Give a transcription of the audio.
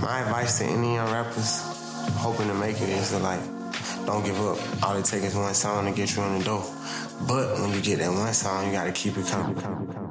my advice to any young rappers hoping to make it is to like, don't give up. All it takes is one song to get you in the door. But when you get that one song, you gotta keep it coming, coming, coming.